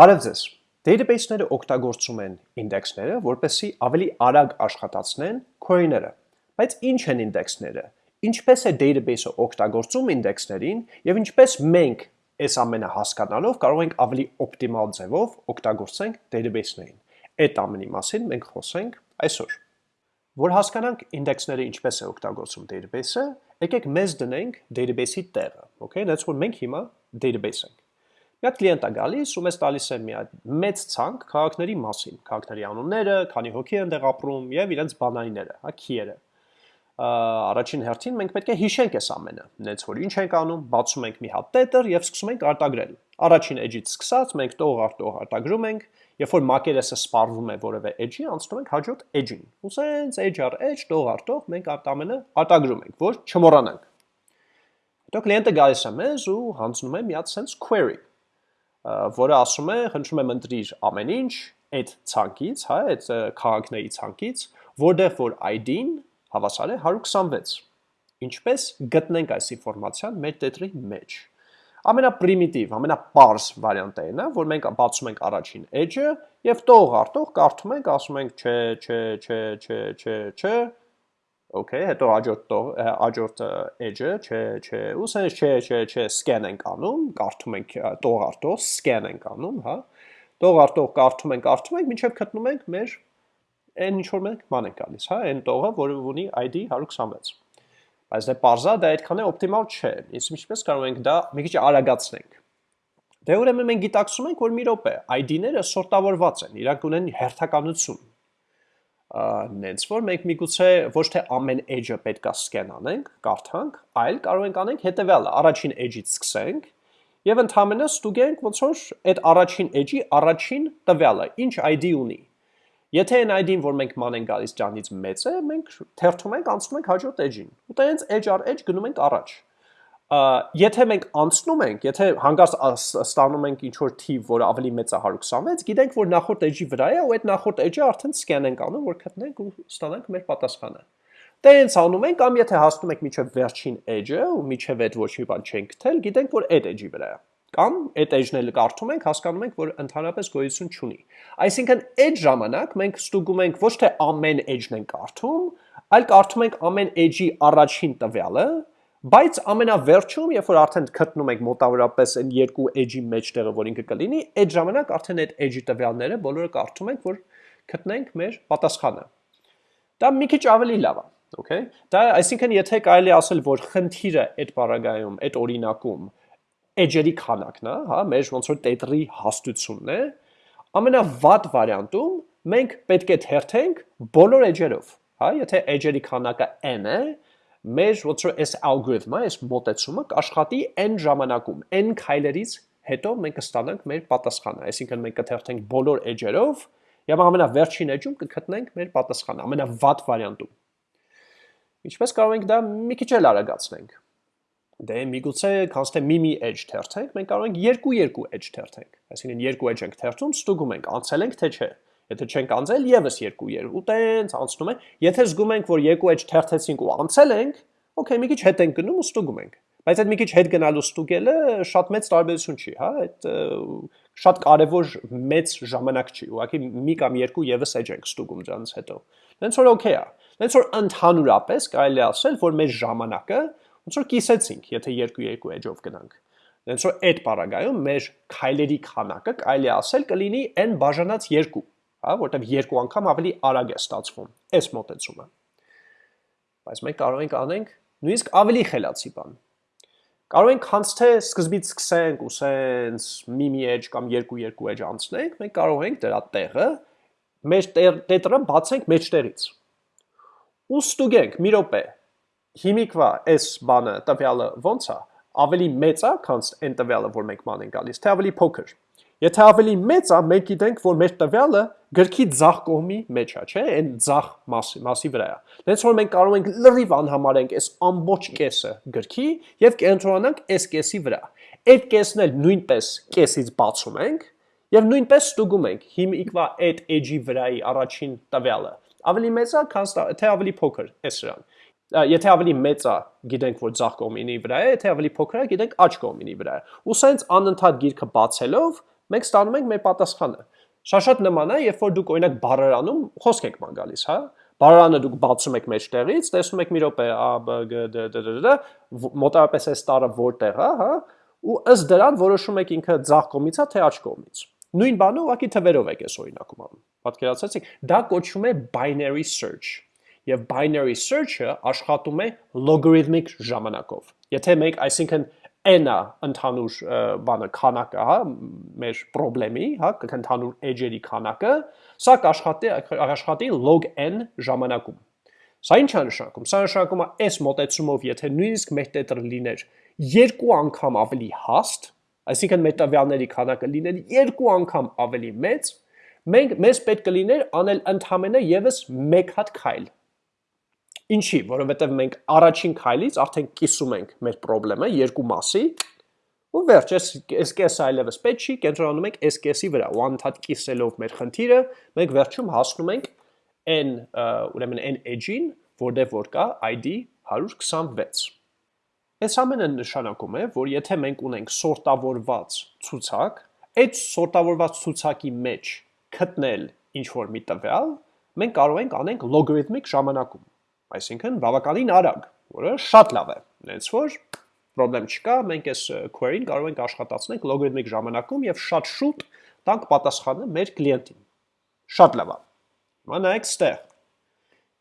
Բարև ձեզ։ Database-ները օգտագործում են ինդեքսները, որպեսզի ավելի արագ աշխատացնեն query-ները։ Բայց ինչ են ինդեքսները։ Ինչպես է database-ը օգտագործում ինդեքսներին եւ ինչպես մենք այս ամենը հասկանալով կարող ենք ավելի օպտիմալ ձևով օգտագործենք database-ներին։ Այդ ամենի մասին մենք խոսենք այսօր։ Որ հասկանանք ինդեքսները ինչպես է օգտագործում database-ը, եկեք մեզ դնենք database-ի տեղը, okay, that's որ մենք հիմա database ենք։ Մի հատ կլիենտ է գալիս ու մեզ տալիս է մի հատ մեծ ցանկ քաղաքների մասին, քաղաքների անունները, քանի հոգի են դեղ ապրում եւ իրենց բանայինները, հա, քիերը։ Առաջին հերթին մենք պետք է հիշենք այս ամենը։ Նենց որ ինչ ենք անում, բացում ենք մի հատ տետր եւ սկսում ենք արտագրել։ Առաջին edge-ից սկսած մենք տող արտող արտագրում ենք, երբ որ մակերեսը սպառվում է որևէ edge-ի, անցնում ենք հաջորդ edge-ին։ Ու սենց edge առ edge, տող արտող մենք արտամենը արտագրում ենք, որ չմոռանանք։ Հետո կլիենտը գալիս է մեզ ու հանձնում է մի հատ sense query որը ասում է, խնդրում եմ ընտրիր ամեն ինչ այդ ցանկից, հա, այդ քաղաքների ցանկից, որտեղ որ ID-ն հավասար է 126։ Ինչպես գտնենք այս ինֆորմացիան մեր տետրի մեջ։ Ամենապրիմիտիվ, ամենապարզ վարիանտը այն է, որ մենք բացում ենք առաջին edge-ը եւ տող արտող կարդում ենք, ասում ենք չէ, չէ, չէ, չէ, չէ, չէ, Okay, հետո հաջորդ հաջորդ edge-ը, չէ, չէ, ու սենց չէ, չէ, չէ, scan ենք անում, կարդում ենք տող արտող, scan ենք անում, հա։ Տող արտող կարդում ենք, կարդում ենք, մինչև գտնում ենք մեր այն ինչ որ մենք ման ենք գալիս, հա, այն տողը, որը ունի ID 126։ Բայց դե parza դա այդքան է օպտիմալ չէ։ Իսկ ինչպես կարող ենք դա մի քիչ արագացնենք։ Դե ուրեմն մենք գիտակցում ենք, որ մի րոպե ID-ները սորտավորված են, իրանք ունեն հերթականություն նենց որ մենք միգուցե ոչ թե ամեն edge-ը պետքա scan անենք, կարդանք, այլ կարող ենք անենք հետեւյալը, առաջին edge-ից սկսենք եւ ընդհանրապես ստուգենք ոնց որ այդ առաջին edge-ի առաջին տվյալը ինչ ID ունի։ Եթե այն ID-ն, որ մենք ման ենք գալիս ջանից մեծ է, մենք թերթում ենք, անցնում ենք հաջորդ edge-ին։ Ու տենց edge առ edge գնում ենք առաջ եթե մենք անցնում ենք, եթե հանգարց ստանում ենք ինչ որ թիվ, որը ավելի մեծ է 126, գիտենք, որ նախորդ edge-ի վրա է, ու այդ նախորդ edge-ը արդեն scan ենք անում, որ գտնենք ու ստանանք մեր պատասխանը։ Տենց անում ենք, կամ եթե հասնում ենք միջև վերջին edge-ը ու միջև այդ ոչ մի բան չենք գտել, գիտենք, որ այդ edge-ի վրա է կամ այդ edge-ն էլ կարդում ենք, հասկանում ենք, որ ընդհանրապես գոյություն չունի։ Այսինքն այդ ժամանակ մենք ստուգում ենք ոչ թե ամեն edge-ն ենք կարդում, այլ կարդում ենք ամեն edge-ի առաջին տվյալը, Բայց ամենավերջում, երբ որ արդեն գտնում ենք մոտավորապես այն երկու edge-ի մեջտեղը, որ ինքը կլինի, այդ ժամանակ արդեն այդ edge-ի տվյալները բոլորը կարդում ենք, որ գտնենք մեր պատասխանը։ Դա մի քիչ ավելի լավ է, okay? Դա այսինքն եթե կարելի ասել, որ խնդիրը այդ բaragայում, այդ օրինակում edge-երի քանակն է, հա, մեր ոնց որ տետրի հաստությունն է, ամենավատ վարիանտում մենք պետք է թերթենք բոլոր edge-երով, հա, եթե edge-երի քանակը n է, մեր ոնց որ այս ալգորիթմը, այս մոտեցումը կաշխատի n ժամանակում, n քայլերից հետո մենք կստանանք մեր պատասխանը, այսինքն մենք կթերթենք բոլոր edge-երով եւ ամենավերջին edge-ում կգտնենք մեր պատասխանը, ամենավատ վարիանտում։ Ինչպես կարող ենք դա մի քիչ էլ արագացնենք։ Դե միգուցե const-ը մի-մի edge թերթենք, մենք կարող ենք երկու-երկու edge թերթենք։ Այսինքն երկու edge ենք թերթում, ստուգում ենք, անցել ենք թե չէ։ Եթե չենք անցել, եւս երկու երբ ու տենց անցնում է։ Եթե զգում ենք, որ երկու edge թերթեցինք ու անցել ենք, okay, մի քիչ հետ ենք գնում ու ստուգում ենք։ Բայց այդ մի քիչ հետ գնալու ստուգելը շատ մեծ տարբերություն չի, հա, այդ շատ կարևոր մեծ ժամանակ չի։ Ուղղակի մի կամ երկու եւս edge ենք ստուգում դրանից հետո։ Դենց որ okay է։ Դենց որ ընդհանուրապես կարելի ասել, որ մեր ժամանակը ոնց որ կիսեցինք, եթե երկու-երկու edge-ով գնանք։ Դենց որ այդ պարագայում մեր քայլերի քանակը կարելի ասել կլինի n բաժանած 2 հա, որտեղ երկու անգամ ավելի արագ է ստացվում այս մոտեցումը։ Բայց մենք կարող ենք անենք նույնիսկ ավելի խելացի բան։ Կարող ենք հենց թե սկզբից սկսենք ու սենց մի-մի edge կամ երկու-երկու edge անցնենք, մենք կարող ենք դրա տեղը մեր տետրը բացենք մեջտեղից։ Ու ստուգենք մի րոպե։ Հիմիկվա այս բանը տվյալը ո՞նց է, ավելի մեծ է, քան այն տվյալը, որ մենք ման ենք գալիս, թե ավելի փոքր։ Եթե ավելի մեծ է, մենք գիտենք, որ մեր տվյալը գրքի ձախ կողմի մեջ է, չէ՞, այն ձախ մասի, մասի վրա է։ Դենց որ մենք կարող ենք լրիվ անհամարենք այս ամբողջ կեսը գրքի եւ կենտրոնանանք այս կեսի վրա։ Այդ կեսն էլ նույնպես կեսից բացում ենք եւ նույնպես ստուգում ենք հիմիկվա այդ edge-ի վրայի առաջին տվյալը։ Ավելի մեծ է, քան թե ավելի փոքր է սրան եթե ավելի մեծ է, գիտենք, որ ձախ կողմինի վրա է, եթե ավելի փոքր է, գիտենք աջ կողմինի վրա է։ Ու սենց անընդհատ գիրքը բացելով մենք ստանում ենք մեր պատասխանը։ Շատ-շատ նման է, երբ որ դուք օրինակ բառարանում խոսք եք ման գալիս, հա։ Բառարանը դուք բացում եք մեջտեղից, տեսնում եք մի րոպե a b g d d d d մոտավորապես այս տարը որտեղ է, հա, ու ըստ դրան որոշում եք ինքը ձախ կողմից է թե աջ կողմից։ Նույն բանը ուղղակի թվերով եք այս օրինակում անում։ Պատկերացրեցիք, դա կոչվում է binary search եւ binary search-ը աշխատում է logarithmic ժամանակով։ Եթե մենք, այսինքն n-ը ընդհանուր բանը քանակը, հա, մեր խնդրեմի, հա, ընդհանուր edge-երի քանակը, սա կաշխատի աշխատի log n ժամանակում։ Սա ինչ է նշանակում։ Սա նշանակում է այս մոտեցումով, եթե նույնիսկ մեր տետրը լիներ երկու անգամ ավելի հաստ, այսինքն մեր տվյալների քանակը լիներ երկու անգամ ավելի մեծ, մենք մեզ պետք կլիներ անել ընդհանրապես եւս մեկ հատ քայլ Ինչի, որովհետև մենք առաջին քայլից արդեն կիսում ենք մեր խնդրեմը երկու մասի, ու վերջ, այս այս կեսը այլևս պետք չի, կենտրոնանում ենք այս կեսի վրա, ու անդադ կիսելով մեր խնդիրը, մենք վերջում հասնում ենք n, ուրեմն n edge-ին, որտեղ որ կա ID 126։ Այս ամենը նշանակում է, որ եթե մենք ունենք սորտավորված ցուցակ, այդ սորտավորված ցուցակի մեջ գտնել ինչ որ մի տվյալ, մենք կարող ենք անենք լոգարիթմիկ ժամանակում այսինքն բավականին արագ, որը շատ լավ է։ Հենց որ խնդրեմ չկա, մենք այս query-ին կարող ենք աշխատացնել լոգարիթմիկ ժամանակում եւ շատ շուտ տանք պատասխանը մեր կլիենտին։ Շատ լավ է։ Հիմա նայեք ստեղ։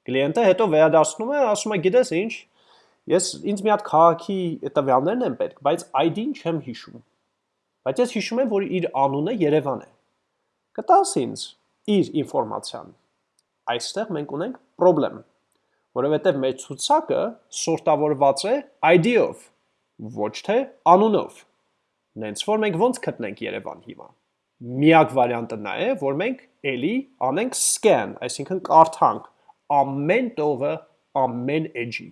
Կլիենտը հետո վերադառնում է, ասում է, գիտես ինչ, ես ինձ մի հատ քաղաքի տվյալներն են պետք, բայց ID-ին չեմ հիշում։ Բայց ես հիշում եմ, որ իր անունը Երևան է։ Կտաս ինձ իր ինֆորմացիան։ Այստեղ մենք ունենք խնդրեմ որովհետև մեր ցուցակը սորտավորված է ID-ով, ոչ թե անունով։ Նենց որ մենք ոնց գտնենք Երևան հիմա։ Միակ վարիանտը նա է, որ մենք էլի անենք scan, այսինքն կարդանք ամեն տողը, ամեն edge-ի։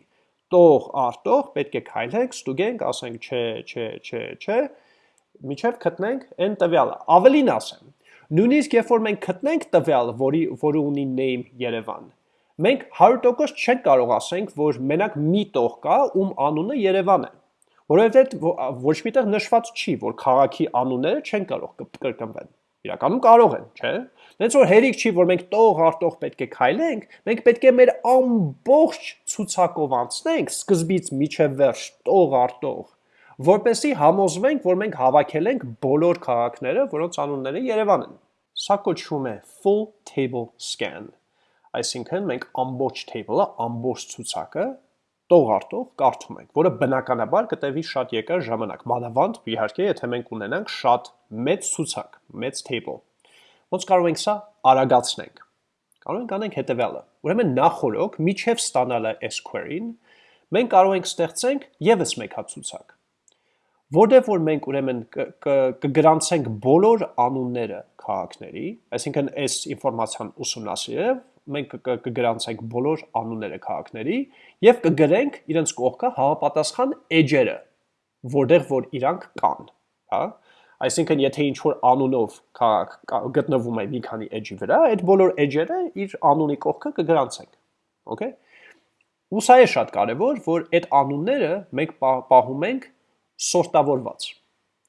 Տող արտող պետք է քայլենք, ստուգենք, ասենք չէ, չէ, չէ, չէ, միջև գտնենք այն տվյալը։ Ավելին ասեմ, նույնիսկ երբ որ մենք գտնենք տվյալ, որի որը ունի name Երևան, մենք 100% չենք կարող ասենք, որ մենակ մի տող կա, ում անունը Երևան է, որովհետև ոչ միտեղ նշված չի, որ քաղաքի անունները չեն կարող կրկնվեն։ Իրականում կարող են, չէ՞։ Դենց որ հերիք չի, որ մենք տող արտող պետք է քայլենք, մենք պետք է մեր ամբողջ ցուցակով անցնենք սկզբից միջև վերջ տող արտող, որպեսի համոզվենք, որ մենք հավաքել ենք բոլոր քաղաքները, որոնց անունները Երևան են։ Սա կոչվում է full table scan Այսինքն մենք ամբողջ table-ը, ամբողջ ցուցակը տող արտող կարդում ենք, որը բնականաբար կտևի շատ երկար ժամանակ։ Մանավանդ իհարկե, եթե մենք ունենանք շատ մեծ ցուցակ, մեծ table։ Ոնց կարող ենք սա արագացնենք։ Կարող ենք անենք հետևյալը։ Ուրեմն նախորոք միջև ստանալը այս query-ին, մենք կարող ենք ստեղծենք եւս մեկ հատ ցուցակ որտեղ որ մենք ուրեմն կգրանցենք բոլոր անունները քաղաքների, այսինքն այս ինֆորմացիան ուսումնասիրելով մենք կգրանցենք բոլոր անունները քաղաքների եւ կգրենք իրենց կողքը հավապատասխան edge-երը, որտեղ որ իրանք կան, հա? Այսինքն եթե ինչ որ անունով քաղաք գտնվում է մի քանի edge-ի վրա, այդ բոլոր edge-երը իր անունի կողքը կգրանցենք։ Okay? Ու սա է շատ կարևոր, որ այդ անունները մենք պահում ենք սորտավորված։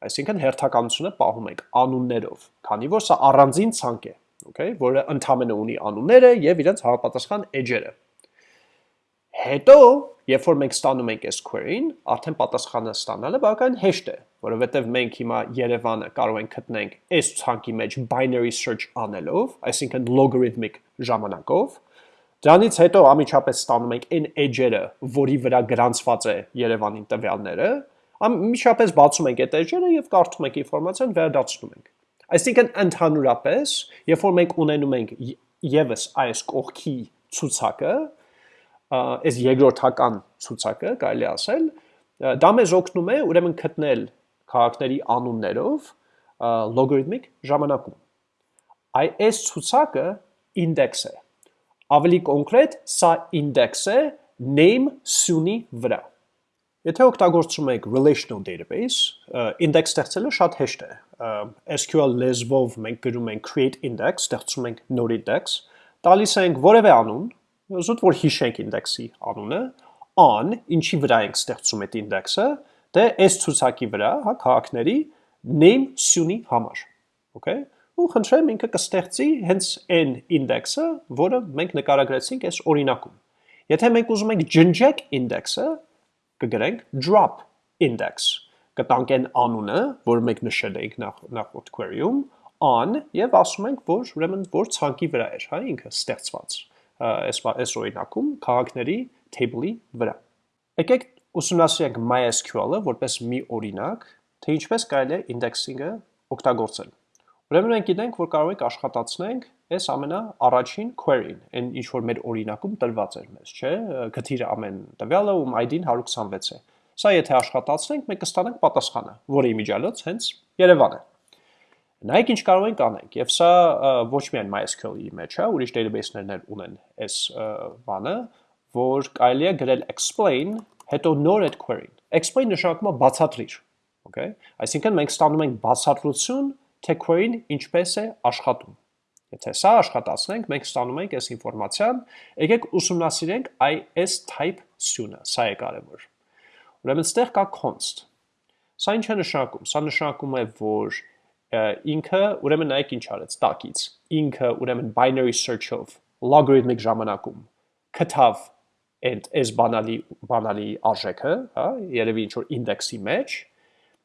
Այսինքն հերթականությունը պահում ենք անուններով, քանի որ սա առանձին ցանկ է okay, որը ընդամենը ունի անունները եւ իրենց հավապատասխան edge-երը։ Հետո, երբ որ մենք ստանում ենք այս query-ին, արդեն պատասխանը ստանալը բավական հեշտ է, որովհետև մենք հիմա Երևանը կարող ենք գտնենք այս ցանկի մեջ binary search անելով, այսինքն logarithmic ժամանակով, Դրանից հետո ամիջապես ստանում ենք այն edge-երը, որի վրա գրանցված է Երևանի տվյալները, ամիջապես բացում ենք այդ edge-երը եւ կարդում ենք ինֆորմացիան, վերադարձնում ենք։ Այսինքն ընդհանուրապես, երբ որ մենք ունենում ենք եւս այս կողքի ցուցակը, այս երկրորդական ցուցակը, կարելի ասել, դա մեզ օգնում է ուրեմն գտնել քաղաքների անուններով լոգարիթմիկ ժամանակում։ Այ այս ցուցակը ինդեքս է։ Ավելի կոնկրետ, սա ինդեքս է name սյունի վրա։ Եթե օգտագործում եք relational database, index ստեղծելը շատ հեշտ է։ SQL լեզվով մենք գրում ենք create index, ստեղծում ենք node index, տալիս ենք որևէ անուն, զուտ որ հիշենք index-ի անունը, on, ինչի վրա ենք ստեղծում այդ index-ը, դե այս ցուցակի վրա, հա, քաղաքների name սյունի համար։ Okay? Ու խնդրեմ ինքը կստեղծի հենց այն ինդեքսը, որը մենք նկարագրեցինք այս օրինակում։ Եթե մենք ուզում ենք ջնջեք ինդեքսը, կգրենք drop index կտանք այն անունը, որ մենք նշել էինք նախ, նախորդ query-ում, on եւ ասում ենք, որ ուրեմն որ ցանկի վրա էր, հա, ինքը ստեղծված այս այս օրինակում քաղաքների table-ի վրա։ Եկեք ուսումնասիրենք MySQL-ը որպես մի օրինակ, թե ինչպես կարելի է indexing-ը օգտագործել։ Ուրեմն մենք գիտենք, որ կարող ենք աշխատացնենք այս ամենա առաջին query-ին, այն ինչ որ մեր օրինակում տրված էր մեզ, չէ՞, գտիր ամեն տվյալը, ում ID-ն 126 է։ Սա եթե աշխատացնենք, մենք կստանանք պատասխանը, որի միջալոց հենց Երևան է։ Նայեք ինչ կարող ենք անենք, եւ սա ոչ միայն MySQL-ի մեջ է, ուրիշ database-ներն էլ ունեն այս բանը, որ կարելի է գրել explain, հետո նոր այդ query-ին։ Explain նշանակում է բացատրիր, okay? Այսինքն մենք ստանում ենք բացատրություն, թե query-ն ինչպես է աշխատում։ Եթե սա աշխատացնենք, մենք ստանում ենք այս ինֆորմացիան, եկեք ուսումնասիրենք այս type սյունը, սա է կարևոր։ Ուրեմն ստեղ կա const։ Սա ինչ է նշանակում։ Սա նշանակում է, որ ինքը ուրեմն նայեք ինչ արեց տակից։ Ինքը ուրեմն binary search-ով logarithmic ժամանակում կթավ այդ այս բանալի բանալի արժեքը, հա, երևի ինչ որ ինդեքսի մեջ,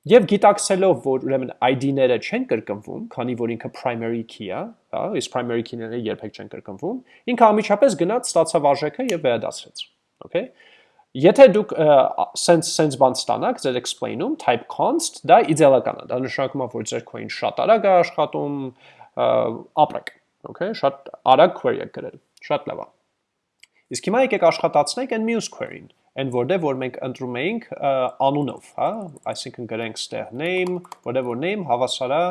եւ գիտակցելով, որ ուրեմն ID-ները չեն կրկնվում, քանի որ ինքը primary key է, հա, իսկ primary key-ները երբեք չեն կրկնվում, ինքը ամիջապես գնաց ստացավ արժեքը եւ վերադասվեց։ Okay։ Եթե դուք sense sense բան ստանաք ձեր explain-ում type const, դա իդեալական է։ Դա նշանակում է, որ ձեր coin շատ արագ է աշխատում, ապրեք, okay, շատ արագ query եք գրել, շատ լավ է։ Իսկ հիմա եկեք աշխատացնենք այն մյուս query-ին, այն որտեղ որ մենք ընտրում էինք անունով, հա, այսինքն գրենք ստեղ name, որտեղ որ name հավասար է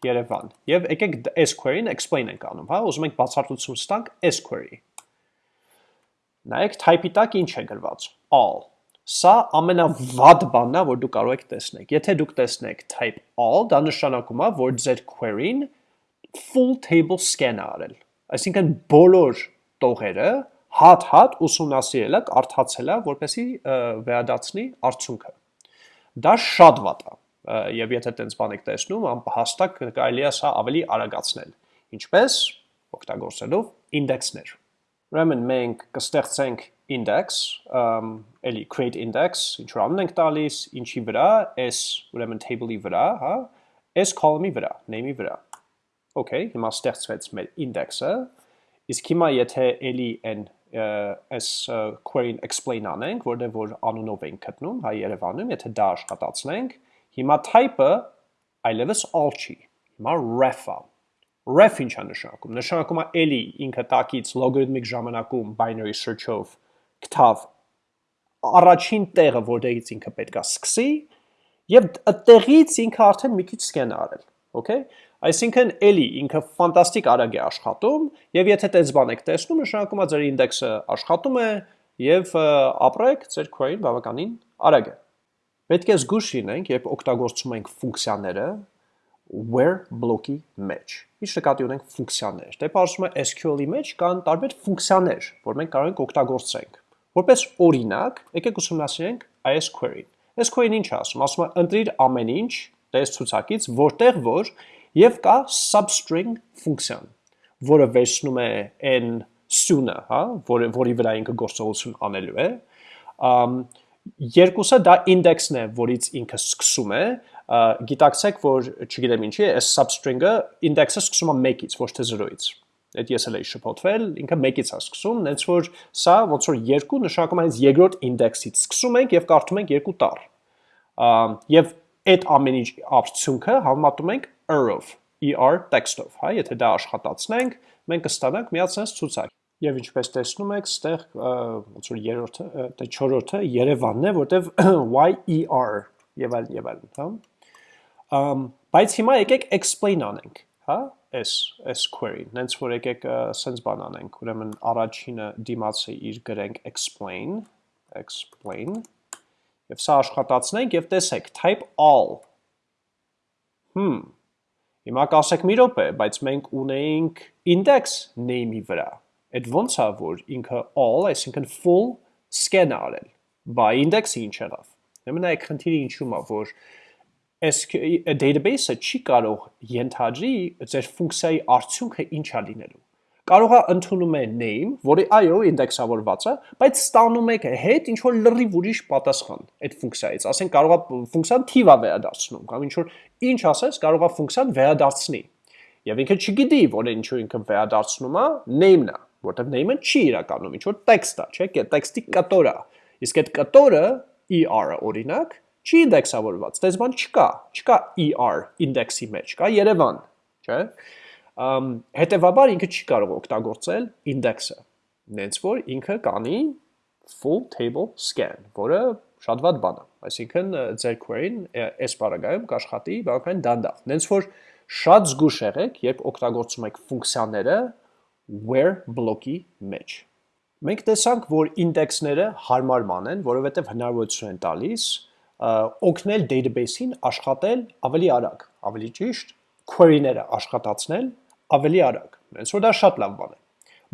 Երևան։ Եվ եկեք այս query-ին explain ենք անում, հա, ուզում ենք բացատրություն ստանք այս query-ի Նայեք type-ի տակ ինչ է գրված։ all։ Սա ամենավատ բանն է, որ դուք կարող եք տեսնել։ Եթե դուք տեսնեք type all, դա նշանակում է, որ ձեր query-ն full table scan է արել։ Այսինքն բոլոր տողերը հատ-հատ ուսումնասիրել է, կարդացել է, որպեսզի վերադարձնի արդյունքը։ Դա շատ վատ է։ Եվ եթե տենց բան եք տեսնում, հաստատ կարելի է սա ավելի արագացնել։ Ինչպես օգտագործելով ինդեքսներ։ Ուրեմն մենք կստեղծենք index, էլի create index, ինչ որ անուն ենք տալիս, ինչի վրա, s ուրեմն table-ի վրա, հա, s column-ի վրա, name-ի վրա։ Okay, հիմա ստեղծվեց մեր index-ը, իսկ հիմա եթե էլի այն այս query-ն explain անենք, որտեղ որ անունով ենք գտնում, հա Երևանում, եթե դա աշխատացնենք, հիմա type-ը այլևս all չի, հիմա ref-ա, ref ինչ է նշանակում։ Նշանակում է էլի ինքը տակից logarithmic ժամանակում binary search-ով գտավ առաջին տեղը, որտեղից ինքը պետքա սկսի, եւ այդտեղից ինքը արդեն մի քիչ scan արել, okay? Այսինքն էլի ինքը ֆանտաստիկ արագ է աշխատում եւ եթե տես բան եք տեսնում, նշանակում է ձեր ինդեքսը աշխատում է եւ ապրեք ձեր query-ն բավականին արագ է։ Պետք է զգուշ լինենք, երբ օգտագործում ենք ֆունկցիաները, where բլոկի մեջ։ Ինչ նկատի ունենք ֆունկցիաներ։ Դե բարձում է SQL-ի մեջ կան տարբեր ֆունկցիաներ, որ մենք կարող ենք օգտագործենք։ Որպես օրինակ, եկեք ուսումնասիրենք այս query-ն։ Այս query-ն ինչ ասում։ Ասում է ընտրիր ամեն ինչ տես ցուցակից, որտեղ որ եւ կա substring ֆունկցիան, որը վերցնում է n սյունը, հա, որը որի վրա ինքը գործողություն անելու է։ Ամ երկուսը դա ինդեքսն է, որից ինքը սկսում է, գիտակցեք, որ չգիտեմ ինչի, այս substring-ը ինդեքսը սկսում է 1-ից, ոչ թե 0-ից։ Այդ ես էլ էի շփոթվել, ինքը 1-ից է սկսում, նենց որ սա ոնց որ 2 նշանակում է այս երկրորդ ինդեքսից սկսում ենք եւ կարդում ենք երկու տառ։ Եվ այդ ամեն ինչ արդյունքը համատում ենք er-ով, er text-ով, հա, եթե դա աշխատացնենք, մենք կստանանք միացած ցուցակ։ Եվ ինչպես տեսնում եք, ստեղ ոնց որ երրորդը, դե չորրորդը Երևանն է, որտեվ YER եւ այլն եւ այլն, հա։ Um, բայց հիմա եկեք explain անենք, հա, այս այս query-ն, նենց որ եկեք sense բան անենք, ուրեմն առաջինը դիմացը իր գրենք explain, explain, եւ սա աշխատացնենք եւ տեսեք type all։ Հմ, Հիմա կասեք մի րոպե, բայց մենք ունեինք index name-ի վրա։ Այդ ոնց է որ ինքը all, այսինքն full scan արել։ Բա index-ը ինչ եղավ։ Ուրեմն այդ խնդիրը ինչու՞մ է, որ database-ը չի կարող ենթադրի ձեր ֆունկցիայի արդյունքը ինչա լինելու կարող է ընդունում է name, որի այո ինդեքսավորված է, բայց ստանում եք հետ ինչ որ լրիվ ուրիշ պատասխան այդ ֆունկցիայից։ Ասենք կարող է ֆունկցիան թիվա վերադարձնում, կամ ինչ որ ինչ ասես, կարող է ֆունկցիան վերադարձնի։ Եւ ինքը չգիտի, որ ինչու ինքը վերադարձնում է name-ն է, որտեղ name-ը չի իրականում ինչ որ տեքստ է, չէ՞, տեքստի կտոր է։ Իսկ այդ կտորը ER-ը օրինակ չի ինդեքսավորված։ Դες բան չկա, չկա ER ինդեքսի մեջ, կա Երևան, չէ՞ հետևաբար ինքը չի կարող օգտագործել ինդեքսը նենց որ ինքը կանի full table scan որը շատ վատ բան է այսինքն ձեր query-ն այս բaragայում կաշխատի բավական դանդաղ նենց որ շատ զգուշ եղեք երբ օգտագործում եք ֆունկցիաները where բլոկի մեջ մենք տեսանք որ ինդեքսները հարմար ման են որովհետև հնարավորություն են տալիս օգնել database-ին աշխատել ավելի արագ ավելի ճիշտ query-ները աշխատացնել ավելի արագ։ Հենց որ դա շատ լավ բան է։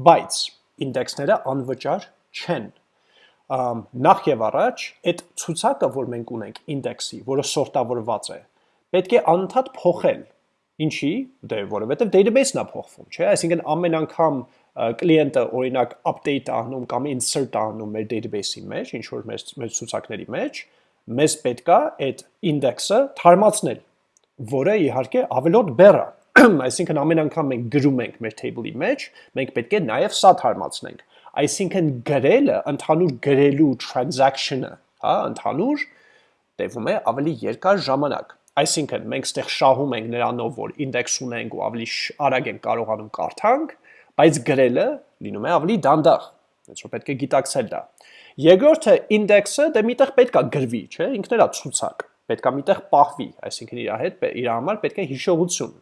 Բայց ինդեքսները անվճար չեն։ Նախ եւ առաջ այդ ցուցակը, որ մենք ունենք ինդեքսի, որը սորտավորված է, պետք է անընդհատ փոխել։ Ինչի՞, դե որովհետեւ database-ն է փոխվում, չէ՞։ Այսինքն ամեն անգամ կլիենտը օրինակ update անում կամ insert անում մեր database-ի մեջ, ինչ որ մեր մեր ցուցակների մեջ, մեզ պետքա այդ ինդեքսը թարմացնել, որը իհարկե ավելորդ բեռ է այսինքն ամեն անգամ մենք գրում ենք մեր table-ի մեջ, մենք պետք է նաև սա թարմացնենք։ Այսինքն գրելը, ընդհանուր գրելու transaction-ը, հա, ընդհանուր տևում է ավելի երկար ժամանակ։ Այսինքն մենք ստեղ շահում ենք նրանով, որ ինդեքս ունենք ու ավելի արագ ենք կարողանում կարդանք, բայց գրելը լինում է ավելի դանդաղ։ Հենց որ պետք է գիտակցել դա։ Երկրորդը ինդեքսը դե միտեղ պետքա գրվի, չէ՞, ինքն էլա ցուցակ պետքա միտեղ պահվի, այսինքն իր հետ իր համար պետք է հիշողություն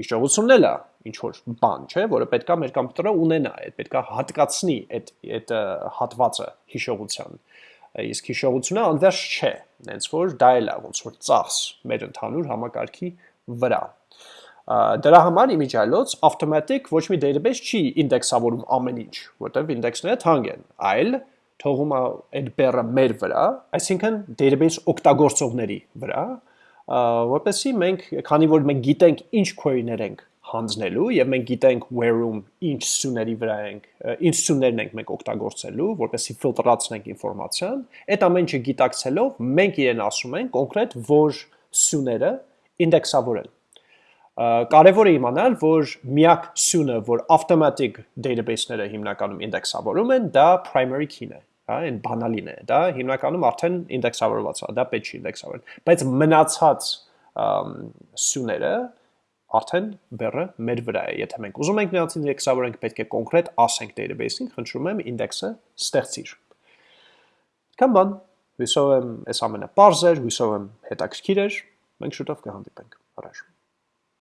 հիշողությունն էլ է ինչ որ բան, չէ, որը պետքա մեր կոմպյուտերը ունենա, այդ պետքա հատկացնի այդ այդ հատվածը հիշողության։ Իսկ հիշողությունը անվերջ չէ, հենց որ դա էլ է ոնց որ ծախս մեր ընդհանուր համակարգի վրա։ Դրա համար իմիջիալոց automatic ոչ մի database չի ինդեքսավորում ամեն ինչ, որտեղ ինդեքսները թանկ են, այլ թողում է այդ բեռը մեր վրա, այսինքն database օգտագործողների վրա, որպեսզի մենք, քանի որ մենք գիտենք ինչ query-ներ ենք հանձնելու եւ մենք գիտենք where-ում ինչ սյուների վրա ենք, ինչ սյուներն ենք մենք օգտագործելու, որպեսզի ֆիլտրացնենք ինֆորմացիան, այդ ամեն ինչը գիտակցելով մենք իրեն ասում ենք կոնկրետ որ սյուները ինդեքսավորել։ Կարևոր է իմանալ, որ միակ սյունը, որ automatic database-ները հիմնականում ինդեքսավորում են, դա primary key-ն է հա, այն բանալին է, դա հիմնականում արդեն ինդեքսավորված է, դա պետք չի ինդեքսավորել, բայց մնացած սյուները արդեն բեռը մեր վրա է, եթե մենք ուզում ենք նրանց ինդեքսավորենք, պետք է կոնկրետ ասենք database-ին, խնդրում եմ ինդեքսը ստեղծիր։ Կամ բան, հույսով եմ այս ամենը པարզ էր, հույսով եմ հետաքրքիր էր, մենք շուտով կհանդիպենք։ Առաջ